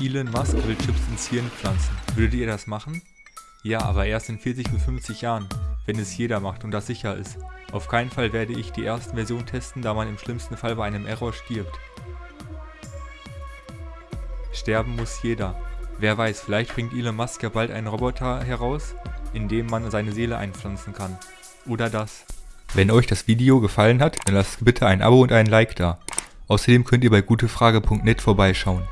Elon Musk will Chips ins Hirn pflanzen. Würdet ihr das machen? Ja, aber erst in 40 bis 50 Jahren, wenn es jeder macht und das sicher ist. Auf keinen Fall werde ich die ersten Versionen testen, da man im schlimmsten Fall bei einem Error stirbt. Sterben muss jeder. Wer weiß, vielleicht bringt Elon Musk ja bald einen Roboter heraus, in dem man seine Seele einpflanzen kann. Oder das. Wenn euch das Video gefallen hat, dann lasst bitte ein Abo und ein Like da. Außerdem könnt ihr bei gutefrage.net vorbeischauen.